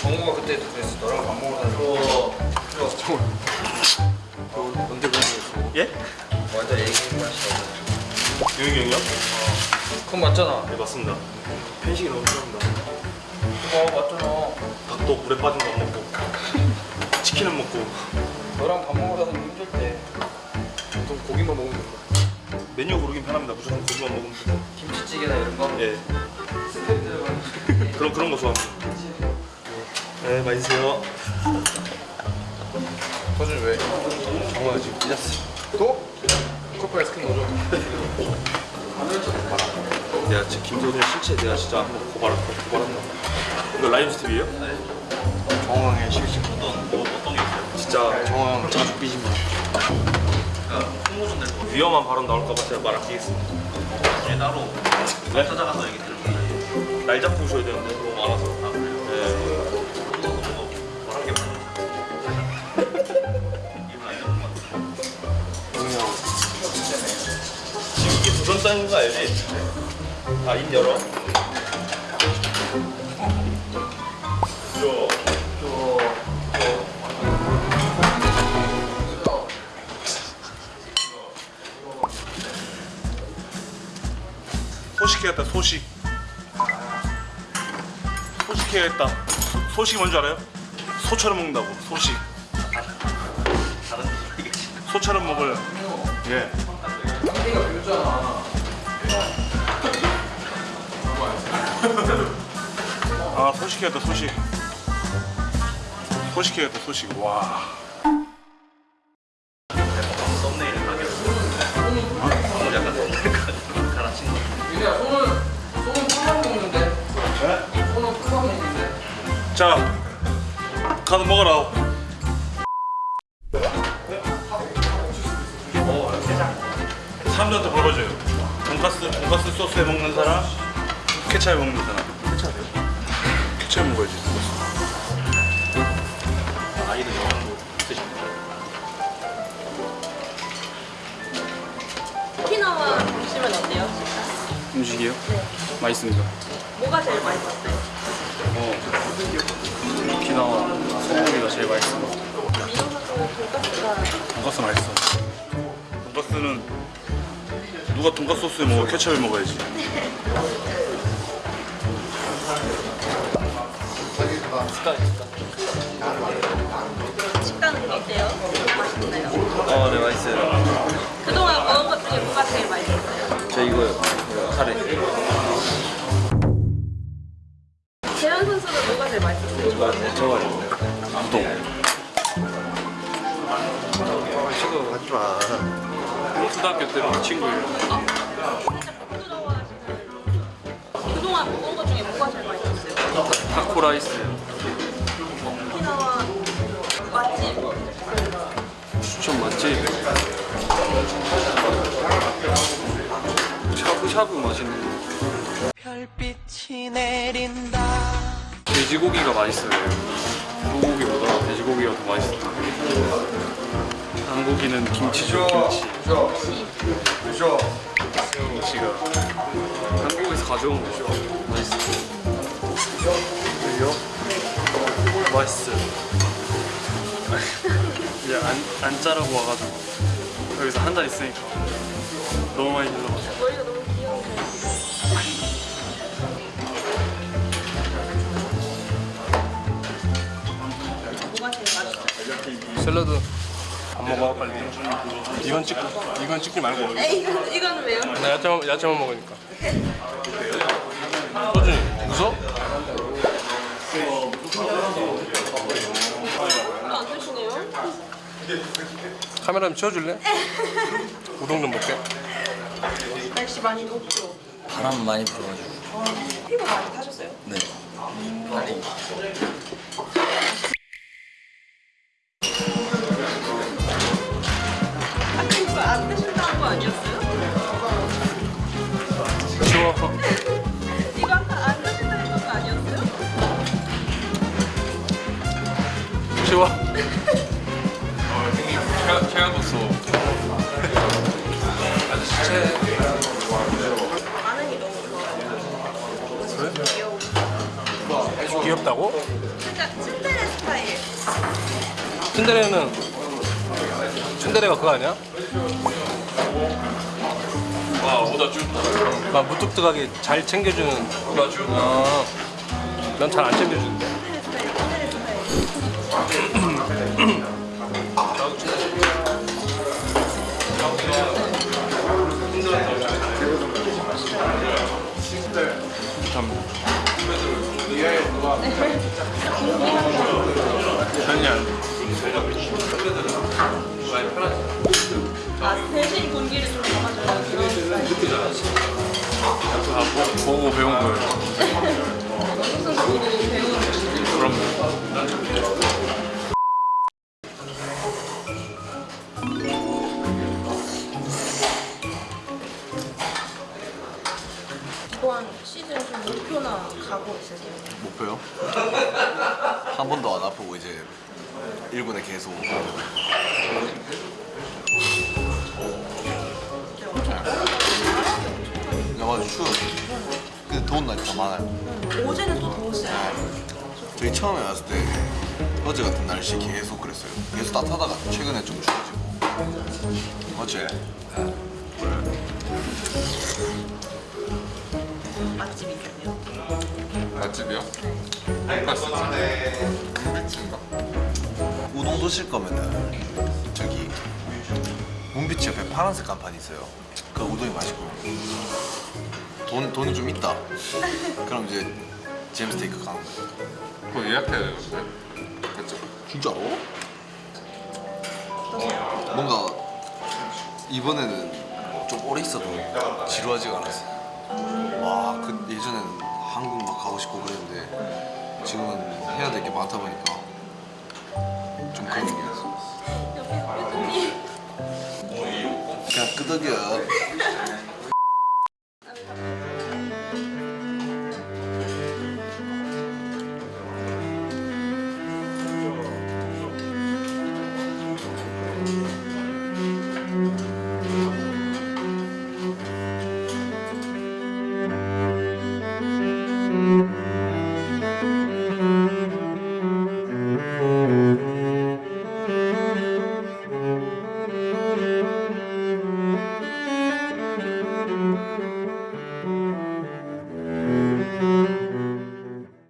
정우가 그때 그랬어. 너랑 밥 먹으러 다니고. 정우. 언제 그랬어? 예? 완전 애기 맛이야. 유익이 형이요? 그건 맞잖아. 네 맞습니다 편식이 너무 싫어합니다 그거 맞잖아. 닭도 물에 빠진 거 안 먹고 치킨은 먹고 너랑 밥 먹으러 다니면 힘들 때. 보통 고기만 먹으면 된다. 메뉴 고르긴 편합니다 무조건 고기만 먹으면 돼요 김치찌개나 이런 거. 예 스팸 들어가는 그런 그런 거 좋아합니다 네 맛있어요 서준 왜? 정우야 지금 삐졌어. 또? 커플 스킨 넣어줘. 내가 진짜 김도준의 실체 내가 진짜 한번 고발할까 고발한다 이거 라이브 스텝이에요? 정우형의 실직. 어떤 뭐 어떤 게 있어요? 진짜 정우형 자주 삐집니다. 위험한 발언 나올까봐 제가 말 아끼겠습니다 나중에 따로 네? 찾아가서 얘기 들을게요. 날 잡고 오셔야 되는데 거 알지? 아 입 열어. 저, 소식해야겠다 소식. 소식해야겠다. 소- 소식이 뭔지 알아요? 소처럼 먹는다고 소식. 소처럼 먹을. 예 아. 아 소식해야겠다 소식 소식해야겠다 소식 와 썸네일을 가게. 오늘 약간 썸네일 가- 갈아친 거. 윤희야 손은 손은 풀만 먹는데. 손은 풀만 먹는데. 자, 가서 먹어라. 사람들한테 물어봐줘요. 돈가스, 돈가스 소스에 먹는 사람, 케찹에 먹는 사람. 케찹이요? 케찹 먹어야지. 아이들 영양도 있으십니까? 오키나와 보시면 어때요? 음식이요? 맛있습니다. 뭐가 제일 맛있었어요? 어, 오키나와 소고기가 제일 맛있습니다. 돈가스가 돈가스 맛있어. 돈가스는 누가 돈가스 소스에 먹어? 케찹에 먹어야지. 식단은 어때요? 맛있나요? 어, 네 맛있어요. 그동안 먹은 것 중에 뭐가 제일 맛있었어요? 저 이거요. 카레. 재현 선수는 뭐가 제일 맛있었어요? 네, 저거 우동. 지금 하지 마. 초등학교 때부터 친구예요. 그동안 먹은 것 중에 뭐가 제일 맛있었어요? 타코라이스, 오키나와 맛집 추천 맛집. 샤브샤브 맛있는 거. 별빛이 내린다 돼지고기가 맛있어요. 소고기보다 돼지고기가 더 맛있어요. 한고기는 김치죠, 김치. 그죠? 김치가 한국에서 가져온 거죠. 맛있어요. 맛있어요. 그냥 안, 안 짜라고 와가지고 여기서 한 달 있으니까 너무 많이 머리가 너무 맛있어요? 샐러드 안 먹어 빨리 이건 찍고 이건 찍지 말고 에이 이건, 이거는 왜요? 나 야채만, 야채만 먹으니까? 안 드시네요? 카메라 좀 치워줄래? 우동 좀 먹게 날씨 많이 덥죠? 바람 많이 불어가지고. 피부 많이 타셨어요? 네. 다리. 귀엽다고? 츤데레 스타일. 츤데레는 츤데레가 그거 아니야? 아 오다 쭉. 막 무뚝뚝하게 잘 챙겨주는 오다 쭉. 아, 난잘 안 챙겨주는데 스타 아 대신 공기를 좀 담아줘요. 아 보, 보고 배운 거예요. 무슨 보고 배우는 그럼 이번 시즌 좀 목표나 각오 있으세요? 목표요? 한 번도 안 아프고 이제 1군에 계속 야 맞아. 추워. 근데 더운 날이 더 많아요. 어제는 또 더웠어요. 저희 처음에 왔을 때 어제 같은 날씨 계속 그랬어요. 계속 따뜻하다가 최근에 좀 추워지고. 어제 맛집 있으세요? 맛집이요? 문비치인가? 우동 드실 거면은 저기 문비치 옆에 파란색 간판이 있어요 그 우동이 맛있고 돈, 돈이 좀 있다 그럼 이제 잼스테이크 가는 거예요 그거 예약해야 되는데? 그쵸? 진짜로? 뭔가 이번에는 좀 오래 있어도 지루하지가 않았어요 와, 그 예전에는 한국 막 가고 싶고 그랬는데 지금은 해야 될 게 많다 보니까 좀 그런 옆에 삐뚤이 그냥 끄덕여